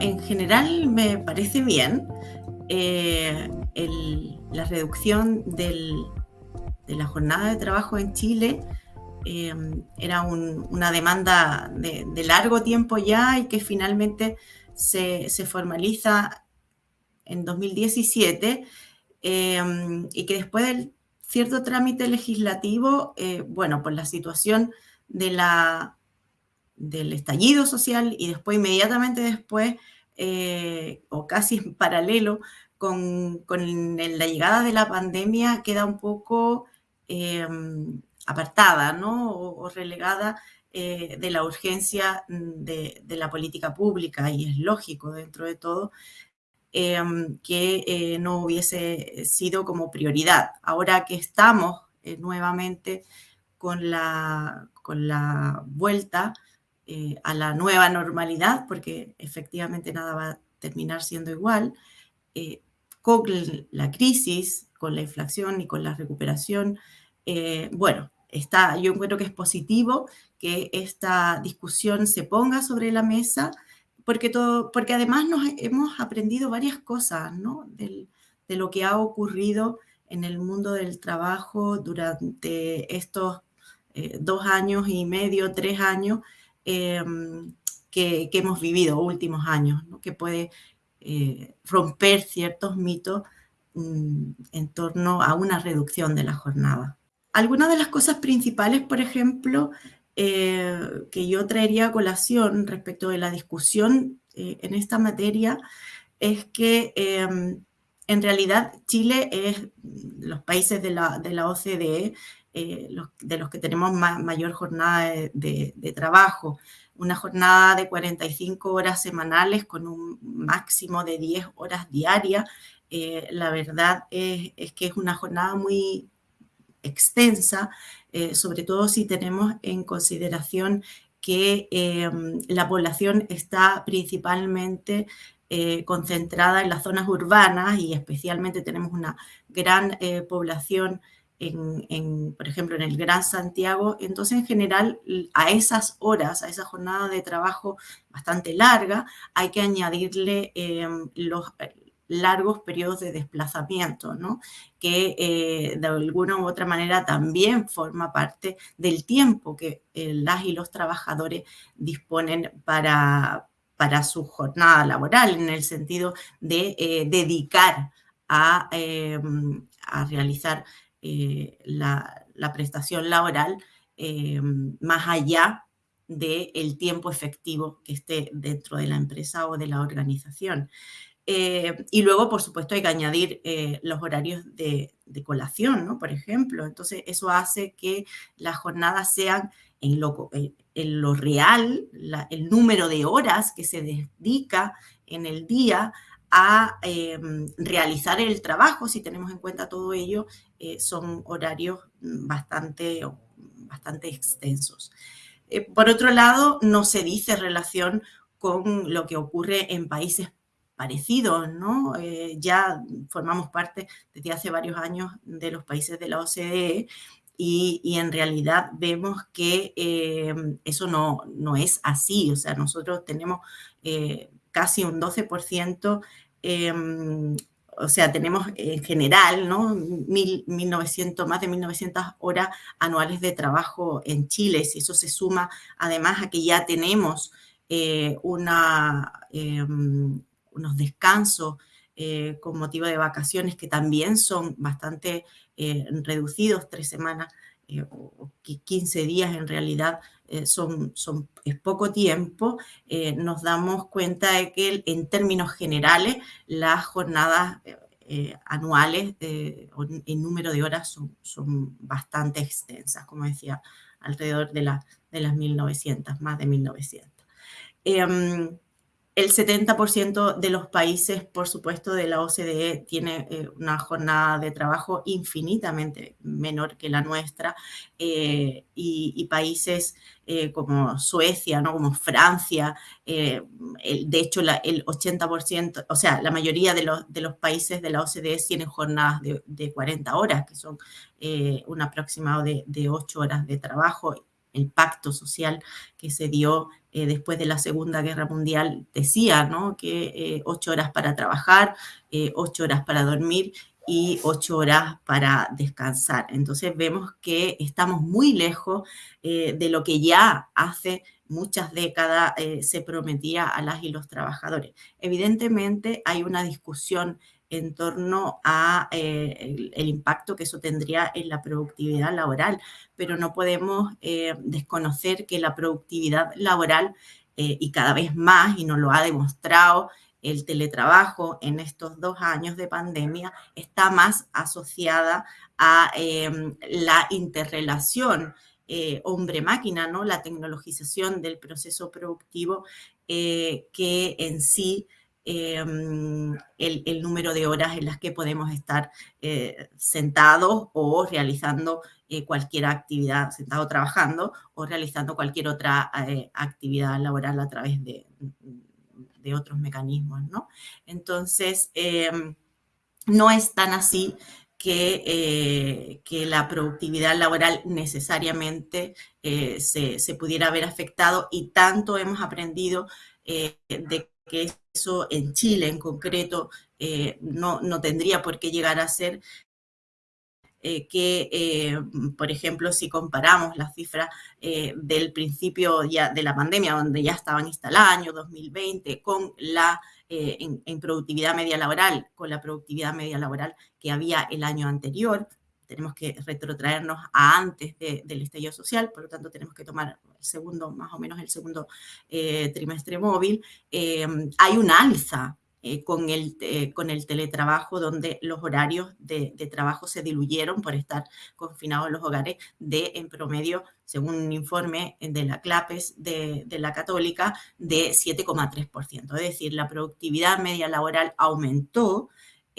en general me parece bien. la reducción de la jornada de trabajo en Chile era una demanda de, largo tiempo ya y que finalmente se, formaliza en 2017 Em, y que después del cierto trámite legislativo, eh, bueno, por la situación de la, del estallido social y después, inmediatamente después, eh, o casi en paralelo, con, con, la llegada de la pandemia queda un poco em, apartada, ¿no? O, relegada eh, de la urgencia de, de, la política pública, y es lógico dentro de todo, Em, que eh, no hubiese sido como prioridad. Ahora que estamos nuevamente con la, con la vuelta eh, a la nueva normalidad, porque efectivamente nada va a terminar siendo igual, con la crisis, con la inflación y con la recuperación, bueno, está, yo encuentro que es positivo que esta discusión se ponga sobre la mesa porque, todo, porque además nos hemos aprendido varias cosas ¿no? de lo que ha ocurrido en el mundo del trabajo durante estos eh, dos años y medio, tres años em, que, hemos vivido, últimos años, que puede eh, romper ciertos mitos mm, en torno a una reducción de la jornada. Algunas de las cosas principales, por ejemplo, eh, que yo traería a colación respecto de la discusión eh, en esta materia es que em, en realidad Chile es los países de la, de la OCDE eh, de los que tenemos mayor jornada de, trabajo, una jornada de 45 horas semanales con un máximo de 10 horas diarias. la verdad es, que es una jornada muy extensa eh, sobre todo si tenemos en consideración que em, la población está principalmente eh, concentrada en las zonas urbanas y especialmente tenemos una gran eh, población por ejemplo, en el Gran Santiago. Entonces, en general, a esas horas, a esa jornada de trabajo bastante larga, hay que añadirle em, los, largos periodos de desplazamiento, que eh, de alguna u otra manera también forma parte del tiempo que eh, las y los trabajadores disponen para, para su jornada laboral, en el sentido de eh, dedicar a, em, a realizar la, la, prestación laboral em, más allá del tiempo efectivo que esté dentro de la empresa o de la organización. Eh, y luego, por supuesto, hay que añadir eh, los horarios de, colación, ¿no? Por ejemplo. Entonces, eso hace que las jornadas sean en lo, eh, en lo real, el número de horas que se dedica en el día a realizar el trabajo, si tenemos en cuenta todo ello, son horarios bastante, bastante extensos. por otro lado, no se dice relación con lo que ocurre en países parecidos, ¿no? Eh, ya formamos parte desde hace varios años de los países de la OCDE y, en realidad vemos que eh, eso no, no, es así, o sea, nosotros tenemos eh, casi un 12%, em, o sea, tenemos en general, ¿no? 1900, más de 1.900 horas anuales de trabajo en Chile, si eso se suma además a que ya tenemos una em, unos descansos eh, con motivo de vacaciones que también son bastante eh, reducidos, tres semanas eh, o 15 días en realidad son, es poco tiempo, nos damos cuenta de que en términos generales las jornadas anuales en número de horas son, son, bastante extensas, como decía, alrededor de, la, de las 1900, más de 1900. El 70% de los países, por supuesto, de la OCDE tiene eh, una jornada de trabajo infinitamente menor que la nuestra eh, y, países eh, como Suecia, ¿no? como Francia, de hecho el 80%, o sea, la mayoría de los, países de la OCDE tienen jornadas de, 40 horas, que son un aproximado de, de 8 horas de trabajo el pacto social que se dio eh, después de la Segunda Guerra Mundial decía ¿no? que eh, ocho horas para trabajar, eh, ocho horas para dormir y ocho horas para descansar. Entonces vemos que estamos muy lejos de lo que ya hace muchas décadas se prometía a las y los trabajadores. Evidentemente hay una discusión en torno a el, impacto que eso tendría en la productividad laboral, pero no podemos desconocer que la productividad laboral y cada vez más, y nos lo ha demostrado el teletrabajo en estos dos años de pandemia está más asociada a la interrelación eh, hombre-máquina, ¿no? la tecnologización del proceso productivo eh, que en sí em, el, número de horas en las que podemos estar eh, sentados o realizando cualquier actividad, sentado trabajando o realizando cualquier otra actividad laboral a través de, otros mecanismos, ¿no? Entonces, em, no es tan así que, eh, que, la productividad laboral necesariamente eh, se, pudiera haber afectado y tanto hemos aprendido eh, de que eso en Chile en concreto no, no, tendría por qué llegar a ser eh, que, eh, por ejemplo, si comparamos las cifras eh, del principio ya de la pandemia, donde ya estaban instaladas, año 2020, con la, en, productividad media laboral, con la productividad media laboral que había el año anterior, tenemos que retrotraernos a antes del estallido social, por lo tanto tenemos que tomar el segundo, más o menos el segundo trimestre móvil, hay un alza eh, con, el, eh, con el teletrabajo, donde los horarios de, trabajo se diluyeron por estar confinados en los hogares de, en promedio, según un informe de la CLAPES de, la Católica, de 7,3%. Es decir, la productividad media laboral aumentó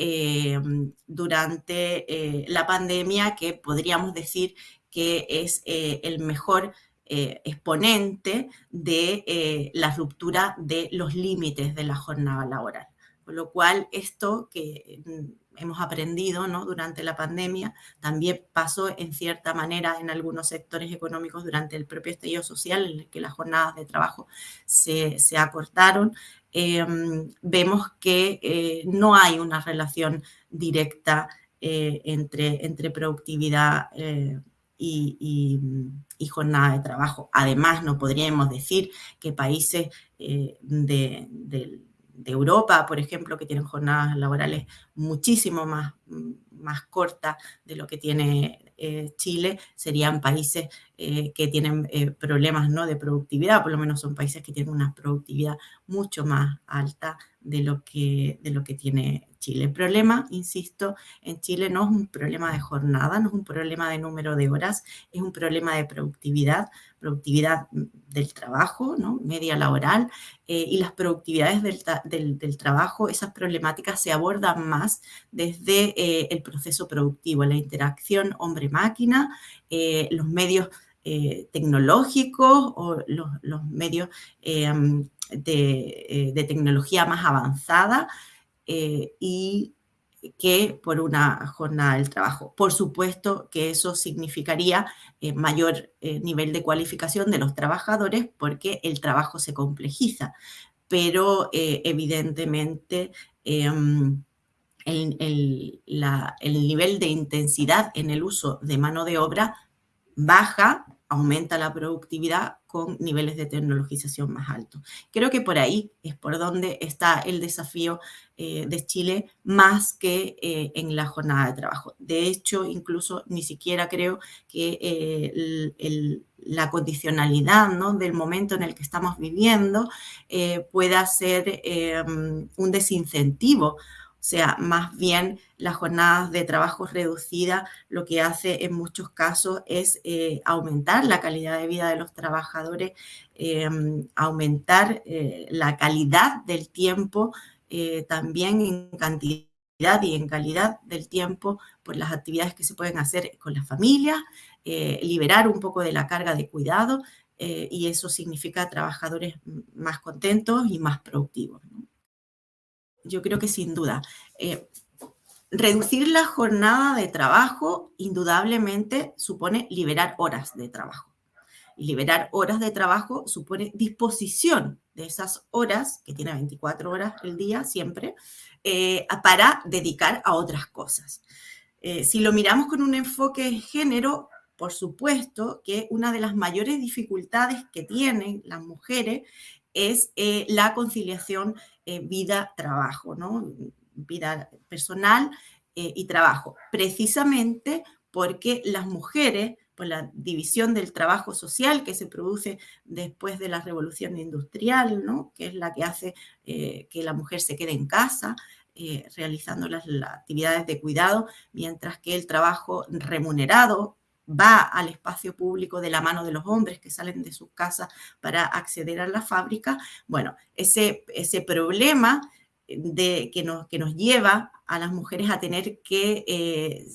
eh, durante la pandemia, que podríamos decir que es el mejor exponente de la ruptura de los límites de la jornada laboral. Con lo cual, esto que mm, hemos aprendido ¿no? durante la pandemia también pasó en cierta manera en algunos sectores económicos durante el propio estallido social, en el que las jornadas de trabajo se, se acortaron. Em, vemos que eh, no hay una relación directa eh, entre, entre productividad eh, y, jornada de trabajo. Además, no podríamos decir que países de, del de Europa, por ejemplo, que tienen jornadas laborales muchísimo más, más cortas de lo que tiene eh, Chile, serían países eh, que tienen eh, problemas ¿no? de productividad, por lo menos son países que tienen una productividad mucho más alta de lo que, de lo que tiene Chile. El problema, insisto, en Chile no es un problema de jornada, no es un problema de número de horas, es un problema de productividad, productividad del trabajo, ¿no? media laboral, eh, y las productividades del, trabajo, esas problemáticas se abordan más desde eh, el proceso productivo, la interacción hombre-máquina, eh, los medios tecnológicos o los, medios de, de, tecnología más avanzada y que por una jornada del trabajo. Por supuesto que eso significaría eh, mayor eh, nivel de cualificación de los trabajadores porque el trabajo se complejiza, pero eh, evidentemente em, el nivel de intensidad en el uso de mano de obra baja aumenta la productividad con niveles de tecnologización más altos. Creo que por ahí es por donde está el desafío eh, de Chile más que eh, en la jornada de trabajo. De hecho, incluso ni siquiera creo que eh, la condicionalidad ¿no? del momento en el que estamos viviendo pueda ser un desincentivo sea, más bien las jornadas de trabajo reducida lo que hace en muchos casos es eh, aumentar la calidad de vida de los trabajadores, em, aumentar eh, la calidad del tiempo, eh, también en cantidad y en calidad del tiempo por las actividades que se pueden hacer con las familias, liberar un poco de la carga de cuidado y eso significa trabajadores más contentos y más productivos yo creo que sin duda. Eh, reducir la jornada de trabajo indudablemente supone liberar horas de trabajo. Y liberar horas de trabajo supone disposición de esas horas, que tiene 24 horas el día siempre, eh, para dedicar a otras cosas. Eh, si lo miramos con un enfoque de género, por supuesto que una de las mayores dificultades que tienen las mujeres es eh, la conciliación vida-trabajo, ¿no? vida personal y trabajo, precisamente porque las mujeres por la división del trabajo social que se produce después de la revolución industrial, ¿no? que es la que hace eh, que la mujer se quede en casa eh, realizando las, actividades de cuidado, mientras que el trabajo remunerado va al espacio público de la mano de los hombres que salen de sus casas para acceder a la fábrica. Bueno, ese, ese problema de, que, nos, que nos lleva a las mujeres a tener que eh,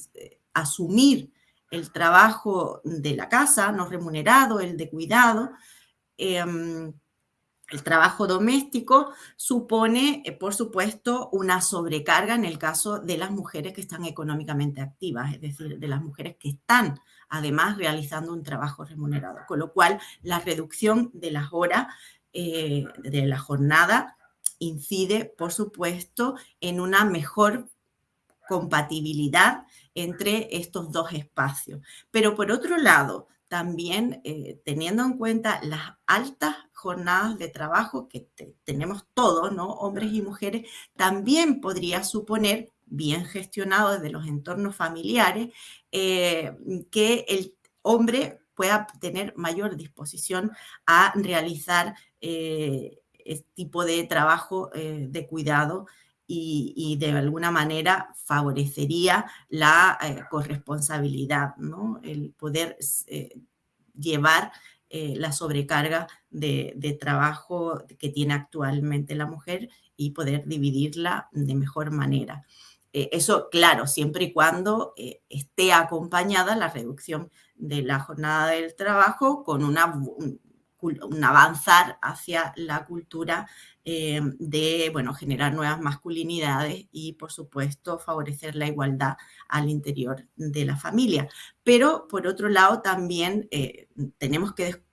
asumir el trabajo de la casa, no remunerado, el de cuidado. Em, el trabajo doméstico supone, eh, por supuesto, una sobrecarga en el caso de las mujeres que están económicamente activas, es decir, de las mujeres que están además realizando un trabajo remunerado. Con lo cual, la reducción de las horas eh, de la jornada incide, por supuesto, en una mejor compatibilidad entre estos dos espacios. Pero por otro lado, también eh, teniendo en cuenta las altas jornadas de trabajo que tenemos todos, ¿no? hombres y mujeres, también podría suponer, bien gestionado desde los entornos familiares, eh, que el hombre pueda tener mayor disposición a realizar eh, este tipo de trabajo de cuidado y, de alguna manera favorecería la eh, corresponsabilidad, ¿no? el poder eh, llevar eh, la sobrecarga de, trabajo que tiene actualmente la mujer y poder dividirla de mejor manera. Eso, claro, siempre y cuando esté acompañada la reducción de la jornada del trabajo con una, un avanzar hacia la cultura eh, de bueno, generar nuevas masculinidades y, por supuesto, favorecer la igualdad al interior de la familia. Pero, por otro lado, también eh, tenemos que,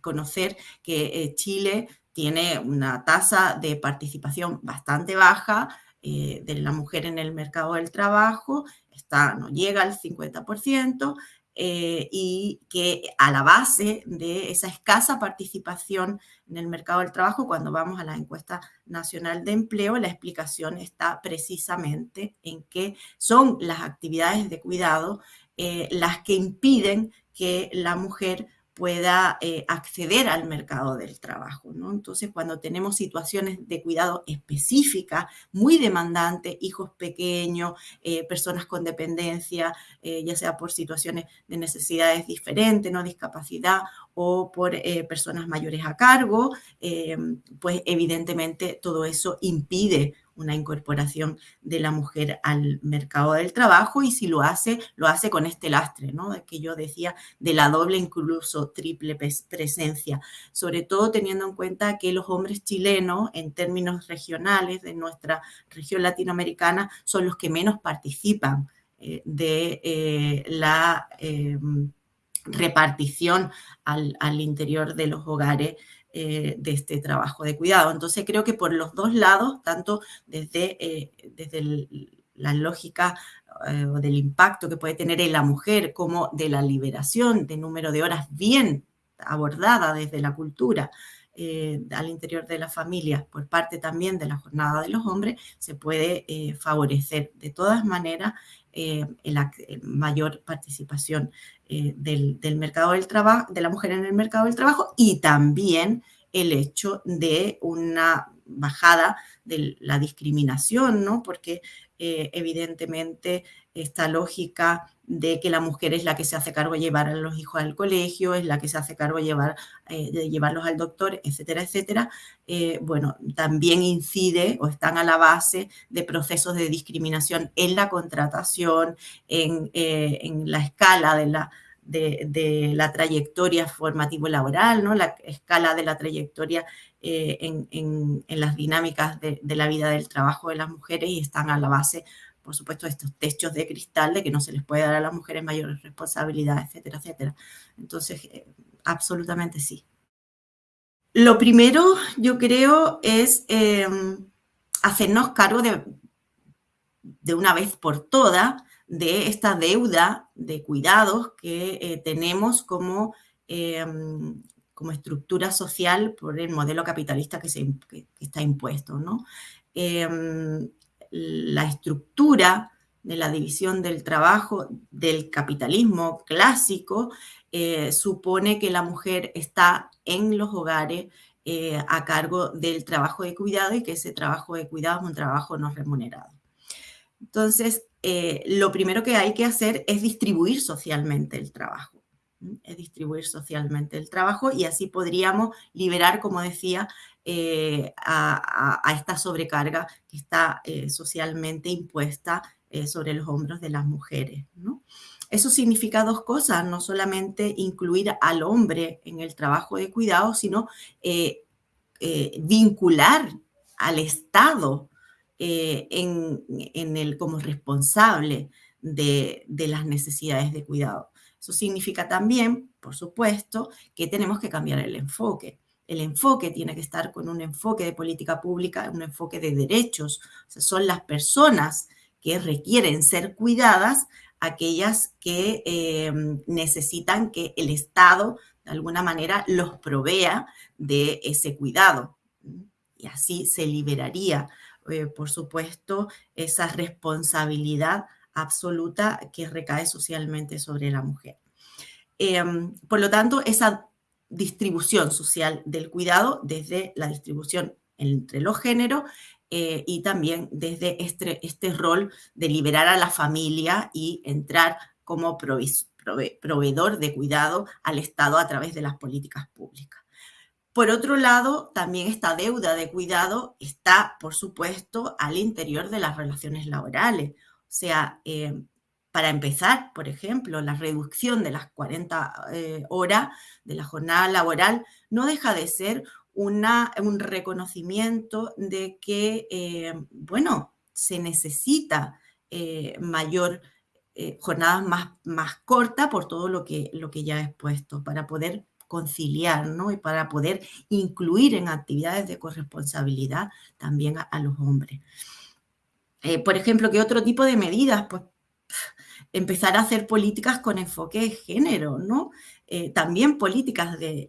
conocer que eh, Chile tiene una tasa de participación bastante baja de la mujer en el mercado del trabajo, está, no llega al 50%, eh, y que a la base de esa escasa participación en el mercado del trabajo, cuando vamos a la encuesta nacional de empleo, la explicación está precisamente en que son las actividades de cuidado eh, las que impiden que la mujer pueda eh, acceder al mercado del trabajo. ¿no? Entonces, cuando tenemos situaciones de cuidado específicas, muy demandantes, hijos pequeños, eh, personas con dependencia, eh, ya sea por situaciones de necesidades diferentes, no discapacidad o por personas mayores a cargo, pues evidentemente todo eso impide una incorporación de la mujer al mercado del trabajo y si lo hace, lo hace con este lastre, ¿no? Que yo decía de la doble, incluso triple presencia, sobre todo teniendo en cuenta que los hombres chilenos, en términos regionales de nuestra región latinoamericana, son los que menos participan eh, de eh, la em, repartición al, al interior de los hogares eh, de este trabajo de cuidado. Entonces creo que por los dos lados, tanto desde, eh, desde la lógica eh, del impacto que puede tener en la mujer como de la liberación de número de horas bien abordada desde la cultura, al interior de la familia por parte también de la jornada de los hombres, se puede favorecer de todas maneras la mayor participación eh, del, mercado del trabajo, de la mujer en el mercado del trabajo y también el hecho de una bajada de la discriminación, ¿no? Porque eh, evidentemente esta lógica de que la mujer es la que se hace cargo de llevar a los hijos al colegio, es la que se hace cargo de, llevar, eh, de llevarlos al doctor, etcétera, etcétera, bueno, también incide o están a la base de procesos de discriminación en la contratación, en, en la escala de la, de, la trayectoria formativo-laboral, ¿no? la escala de la trayectoria eh, en, las dinámicas de, la vida del trabajo de las mujeres y están a la base por supuesto, estos techos de cristal de que no se les puede dar a las mujeres mayores responsabilidades, etcétera, etcétera. Entonces, eh, absolutamente sí. Lo primero, yo creo, es em, hacernos cargo de, de una vez por todas de esta deuda de cuidados que eh, tenemos como, em, como estructura social por el modelo capitalista que, se, está impuesto. ¿no? Em, la estructura de la división del trabajo del capitalismo clásico eh, supone que la mujer está en los hogares eh, a cargo del trabajo de cuidado y que ese trabajo de cuidado es un trabajo no remunerado. Entonces, eh, lo primero que hay que hacer es distribuir socialmente el trabajo. Es distribuir socialmente el trabajo y así podríamos liberar, como decía, eh, a, esta sobrecarga que está eh, socialmente impuesta sobre los hombros de las mujeres. Eso significa dos cosas, no solamente incluir al hombre en el trabajo de cuidado, sino vincular al Estado eh, en, el, como responsable de, las necesidades de cuidado. Eso significa también, por supuesto, que tenemos que cambiar el enfoque. El enfoque tiene que estar con un enfoque de política pública, un enfoque de derechos. son las personas que requieren ser cuidadas, aquellas que eh, necesitan que el Estado de alguna manera los provea de ese cuidado. Y así se liberaría eh, por supuesto, esa responsabilidad absoluta que recae socialmente sobre la mujer. Em, por lo tanto, esa distribución social del cuidado desde la distribución entre los géneros eh, y también desde este, este, rol de liberar a la familia y entrar como proveedor de cuidado al Estado a través de las políticas públicas. Por otro lado, también esta deuda de cuidado está, por supuesto, al interior de las relaciones laborales. O sea, eh, para empezar, por ejemplo, la reducción de las 40 eh, horas de la jornada laboral no deja de ser un reconocimiento de que, eh, bueno, se necesita mayor jornadas más, más cortas por todo lo que, lo que ya he expuesto, para poder conciliar, ¿no? Y para poder incluir en actividades de corresponsabilidad también a, los hombres. Eh, por ejemplo, ¿qué otro tipo de medidas? Pues empezar a hacer políticas con enfoque de género, ¿no? Eh, también políticas de,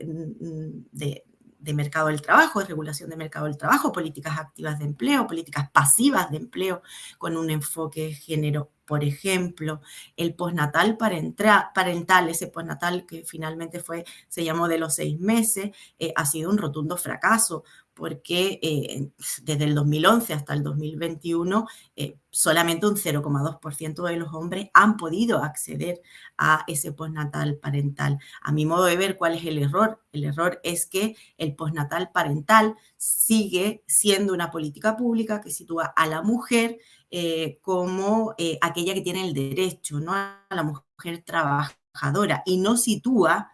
de, mercado del trabajo, de regulación de mercado del trabajo, políticas activas de empleo, políticas pasivas de empleo con un enfoque de género por ejemplo, el postnatal parental, ese postnatal que finalmente fue, se llamó de los seis meses, eh, ha sido un rotundo fracaso porque eh, desde el 2011 hasta el 2021 eh, solamente un 0,2% de los hombres han podido acceder a ese postnatal parental. A mi modo de ver, ¿cuál es el error? El error es que el postnatal parental sigue siendo una política pública que sitúa a la mujer eh, como aquella que tiene el derecho, no a la mujer trabajadora, y no sitúa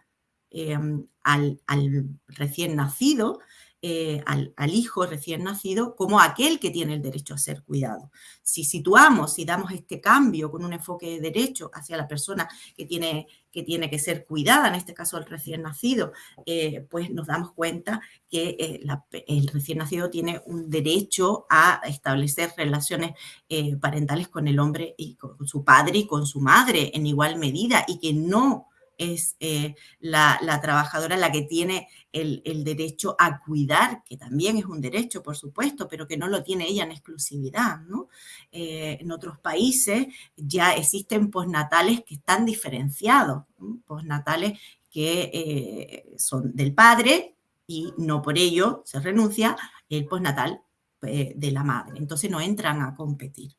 al, al recién nacido eh, al, hijo recién nacido como aquel que tiene el derecho a ser cuidado. Si situamos, si damos este cambio con un enfoque de derecho hacia la persona que tiene que, tiene que ser cuidada, en este caso el recién nacido, eh, pues nos damos cuenta que eh, el recién nacido tiene un derecho a establecer relaciones parentales con el hombre y con su padre y con su madre en igual medida y que no es eh, la, trabajadora la que tiene el, derecho a cuidar, que también es un derecho, por supuesto, pero que no lo tiene ella en exclusividad. Eh, en otros países ya existen postnatales que están diferenciados, postnatales que eh, son del padre y no por ello se renuncia el postnatal de la madre. Entonces no entran a competir.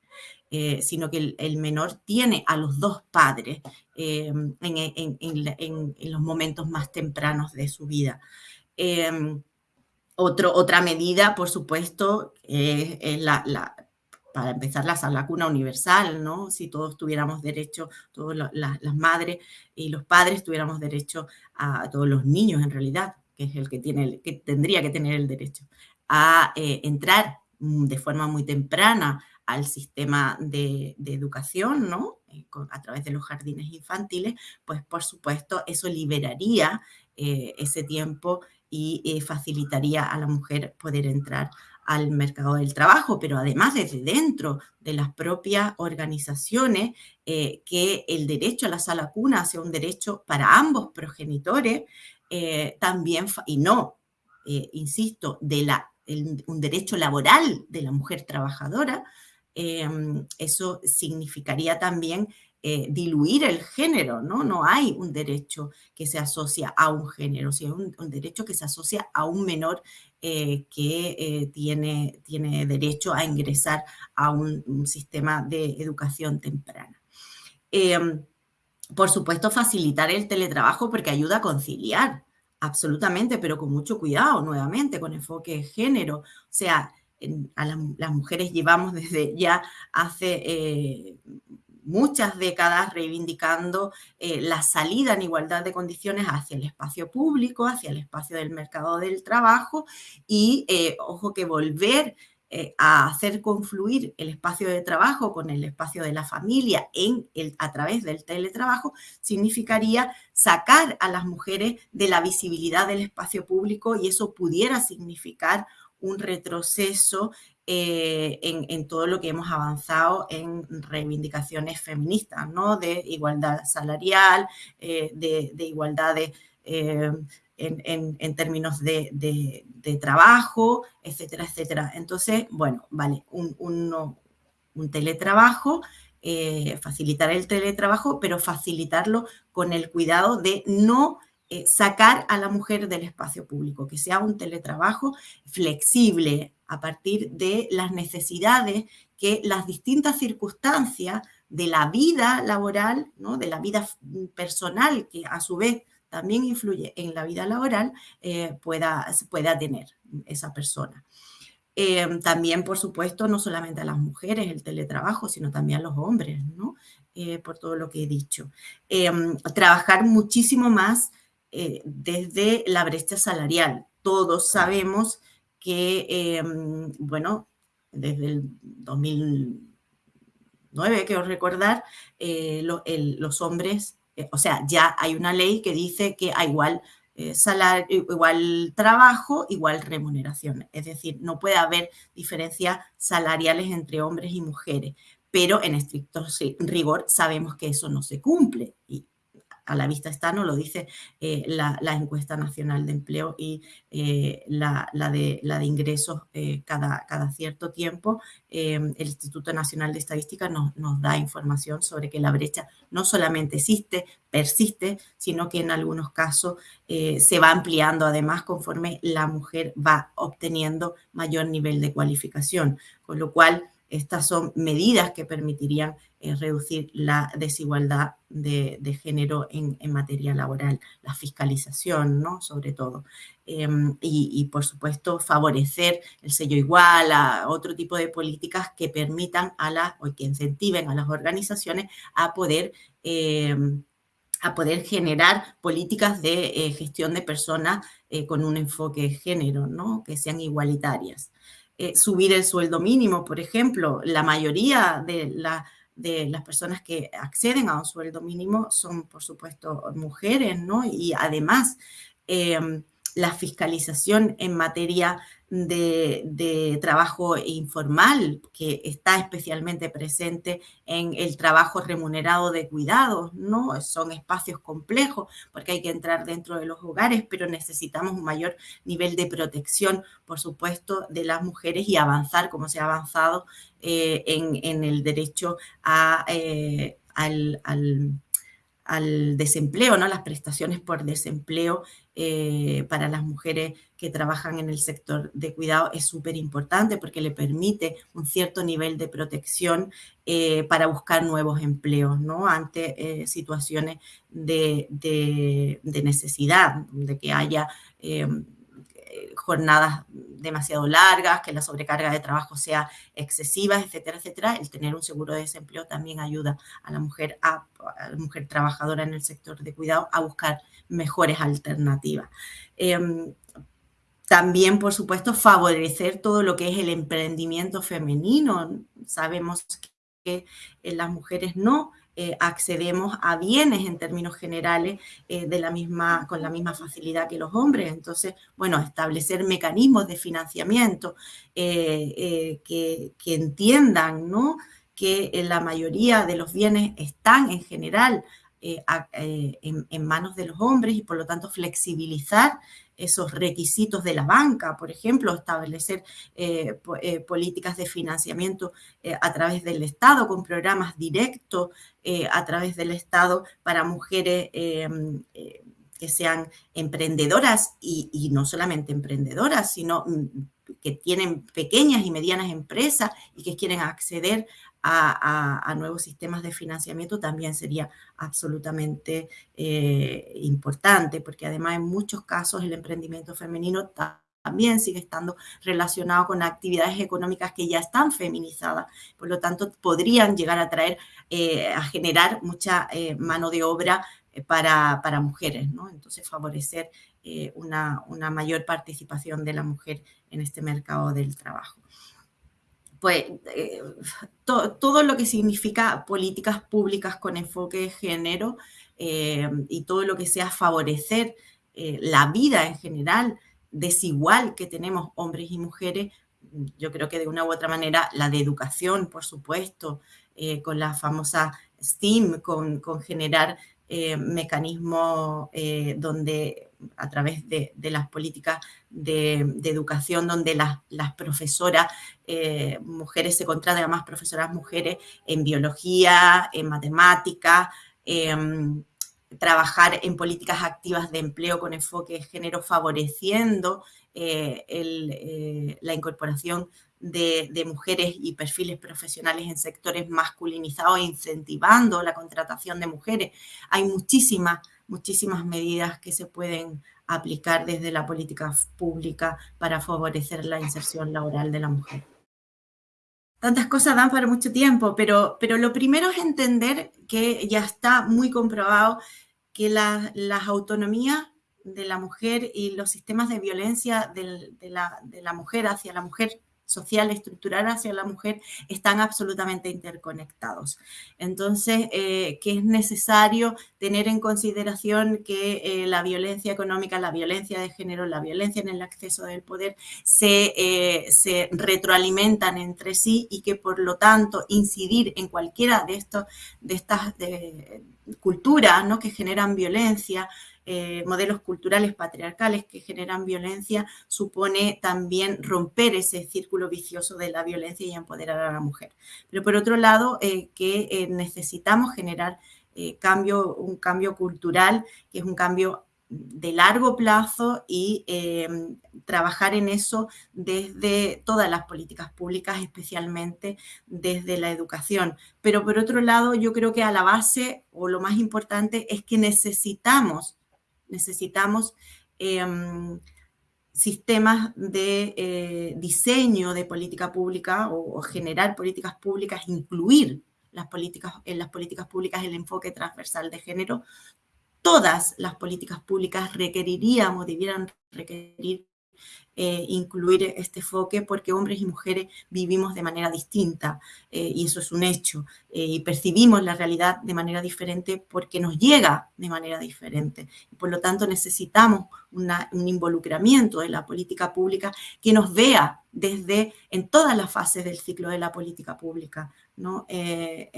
Eh, sino que el, menor tiene a los dos padres eh, en, los momentos más tempranos de su vida. Eh, otra medida, por supuesto, es la, para empezar, la, cuna universal, ¿no? Si todos tuviéramos derecho, todas las madres y los padres tuviéramos derecho a, todos los niños, en realidad, que es el que, tiene, que tendría que tener el derecho a entrar de forma muy temprana al sistema de, educación, ¿no? Eh, a través de los jardines infantiles, pues por supuesto eso liberaría eh, ese tiempo y facilitaría a la mujer poder entrar al mercado del trabajo, pero además desde dentro de las propias organizaciones, eh, que el derecho a la sala cuna sea un derecho para ambos progenitores, eh, también, y no, eh, insisto, de la, un derecho laboral de la mujer trabajadora, eso significaría también eh, diluir el género, ¿no? No hay un derecho que se asocia a un género, sino un, un derecho que se asocia a un menor eh, que eh, tiene, tiene derecho a ingresar a un, sistema de educación temprana. Em, por supuesto, facilitar el teletrabajo porque ayuda a conciliar, absolutamente, pero con mucho cuidado, nuevamente, con enfoque de género. O sea, a las mujeres llevamos desde ya hace muchas décadas reivindicando eh, la salida en igualdad de condiciones hacia el espacio público, hacia el espacio del mercado del trabajo y, eh, ojo, que volver eh, a hacer confluir el espacio de trabajo con el espacio de la familia en a través del teletrabajo significaría sacar a las mujeres de la visibilidad del espacio público y eso pudiera significar un retroceso eh, en, todo lo que hemos avanzado en reivindicaciones feministas, ¿no? De igualdad salarial, eh, de, igualdad eh, en, términos de, trabajo, etcétera, etcétera. Entonces, bueno, vale, un teletrabajo, facilitar el teletrabajo, pero facilitarlo con el cuidado de no sacar a la mujer del espacio público, que sea un teletrabajo flexible, a partir de las necesidades que las distintas circunstancias de la vida laboral, ¿no? de la vida personal, que a su vez también influye en la vida laboral, eh, pueda, pueda tener esa persona. Eh, también, por supuesto, no solamente a las mujeres el teletrabajo, sino también a los hombres, ¿no? Eh, por todo lo que he dicho. trabajar muchísimo más desde la brecha salarial. Todos sabemos que, em, bueno, desde el 2009, quiero recordar, eh, los hombres, eh, o sea, ya hay una ley que dice que hay igual eh, salario, igual trabajo, igual remuneración. Es decir, no puede haber diferencias salariales entre hombres y mujeres, pero en estricto rigor sabemos que eso no se cumple. Y a la vista está, no lo dice eh, la, encuesta nacional de empleo y eh, la, de, ingresos eh, cada, cierto tiempo. el Instituto Nacional de Estadística nos da información sobre que la brecha no solamente existe, persiste, sino que en algunos casos se va ampliando además conforme la mujer va obteniendo mayor nivel de cualificación, con lo cual estas son medidas que permitirían eh, reducir la desigualdad de, género en, materia laboral, la fiscalización, ¿no? Sobre todo. Em, y, por supuesto, favorecer el sello igual, a otro tipo de políticas que permitan a las, o que incentiven a las organizaciones a poder em, a poder generar políticas de eh, gestión de personas eh, con un enfoque de género, ¿no? que sean igualitarias. Eh, subir el sueldo mínimo, por ejemplo. La mayoría de, las personas que acceden a un sueldo mínimo son, por supuesto, mujeres, ¿no? Y además, em, la fiscalización en materia de, trabajo informal, que está especialmente presente en el trabajo remunerado de cuidados, ¿no? Son espacios complejos porque hay que entrar dentro de los hogares, pero necesitamos un mayor nivel de protección, por supuesto, de las mujeres y avanzar como se ha avanzado eh, en, el derecho a, eh, al al desempleo, ¿no? las prestaciones por desempleo eh, para las mujeres que trabajan en el sector de cuidado es súper importante porque le permite un cierto nivel de protección eh, para buscar nuevos empleos ¿no? ante eh, situaciones de, necesidad, de que haya jornadas demasiado largas, que la sobrecarga de trabajo sea excesiva, etcétera, etcétera, el tener un seguro de desempleo también ayuda a la mujer, a, la mujer trabajadora en el sector de cuidado a buscar mejores alternativas. Em, también, por supuesto, favorecer todo lo que es el emprendimiento femenino. Sabemos que las mujeres no eh, accedemos a bienes en términos generales eh, de la misma, con la misma facilidad que los hombres. Entonces, bueno, establecer mecanismos de financiamiento eh, que, entiendan ¿no? que la mayoría de los bienes están en general en, en, manos de los hombres y por lo tanto flexibilizar esos requisitos de la banca, por ejemplo, establecer eh, eh, políticas de financiamiento eh, a través del Estado, con programas directos a través del Estado para mujeres que sean emprendedoras y, no solamente emprendedoras, sino mm, que tienen pequeñas y medianas empresas y que quieren acceder a, nuevos sistemas de financiamiento también sería absolutamente eh, importante, porque además en muchos casos el emprendimiento femenino también sigue estando relacionado con actividades económicas que ya están feminizadas. Por lo tanto, podrían llegar a traer, eh, a generar mucha eh, mano de obra para, para, mujeres, ¿no? Entonces, favorecer una, una mayor participación de la mujer en este mercado del trabajo pues eh, todo lo que significa políticas públicas con enfoque de género eh, y todo lo que sea favorecer eh, la vida en general desigual que tenemos hombres y mujeres, yo creo que de una u otra manera la de educación, por supuesto, con la famosa STEAM, con, con generar mecanismos donde a través de, las políticas de, educación, donde las, profesoras eh, mujeres se contratan a más profesoras mujeres en biología, en matemáticas, em, trabajar en políticas activas de empleo con enfoque de género, favoreciendo eh, eh, la incorporación de, de, mujeres y perfiles profesionales en sectores masculinizados, incentivando la contratación de mujeres. Hay muchísimas muchísimas medidas que se pueden aplicar desde la política pública para favorecer la inserción laboral de la mujer. Tantas cosas dan para mucho tiempo, pero, pero lo primero es entender que ya está muy comprobado que las autonomías de la mujer y los sistemas de violencia de, la, de la mujer hacia la mujer social, estructural hacia la mujer, están absolutamente interconectados. Entonces, eh, que es necesario tener en consideración que eh, la violencia económica, la violencia de género, la violencia en el acceso del poder se, eh, se retroalimentan entre sí y que por lo tanto incidir en cualquiera de, estos, de estas culturas ¿no? que generan violencia, eh, modelos culturales patriarcales que generan violencia, supone también romper ese círculo vicioso de la violencia y empoderar a la mujer. Pero por otro lado, eh, que eh, necesitamos generar un cambio cultural, que es un cambio de largo plazo y trabajar en eso desde todas las políticas públicas, especialmente desde la educación. Pero por otro lado, yo creo que a la base o lo más importante es que necesitamos necesitamos em, sistemas de eh, diseño de política pública o, generar políticas públicas, incluir las políticas, en las políticas públicas el enfoque transversal de género. Todas las políticas públicas requerirían o debieran requerir eh, incluir este enfoque porque hombres y mujeres vivimos de manera distinta eh, y eso es un hecho eh, y percibimos la realidad de manera diferente porque nos llega de manera diferente. Por lo tanto, necesitamos un involucramiento de la política pública que nos vea desde en todas las fases del ciclo de la política pública. Eh,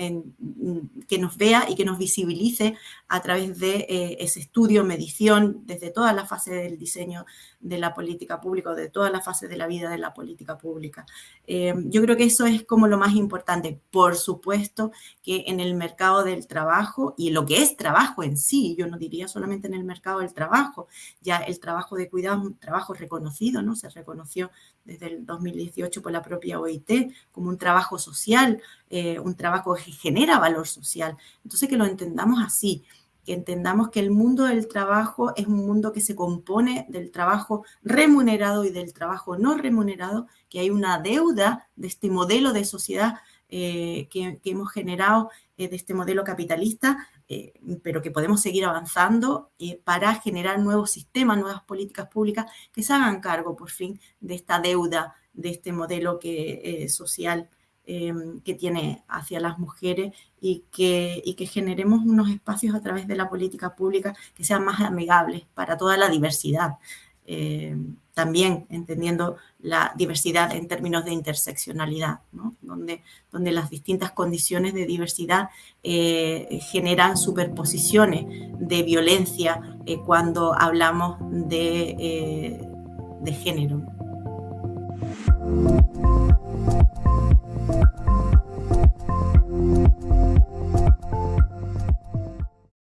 que nos vea y que nos visibilice a través de eh, ese estudio, medición, desde todas las fases del diseño de la política pública, de todas las fases de la vida de la política pública. Eh, yo creo que eso es como lo más importante. Por supuesto que en el mercado del trabajo y lo que es trabajo en sí, yo no diría solamente en el mercado del trabajo, ya el trabajo de cuidado es un trabajo reconocido, ¿no? Se reconoció desde el 2018 por la propia OIT como un trabajo social, eh, un trabajo que genera valor social. Entonces, que lo entendamos así, que entendamos que el mundo del trabajo es un mundo que se compone del trabajo remunerado y del trabajo no remunerado, que hay una deuda de este modelo de sociedad que, que, hemos generado de este modelo capitalista, pero que podemos seguir avanzando para generar nuevos sistemas, nuevas políticas públicas que se hagan cargo por fin de esta deuda, de este modelo que, social que tiene hacia las mujeres y que generemos unos espacios a través de la política pública que sean más amigables para toda la diversidad. También entendiendo la diversidad en términos de interseccionalidad, donde, donde las distintas condiciones de diversidad eh, generan superposiciones de violencia eh, cuando hablamos de, eh, de género.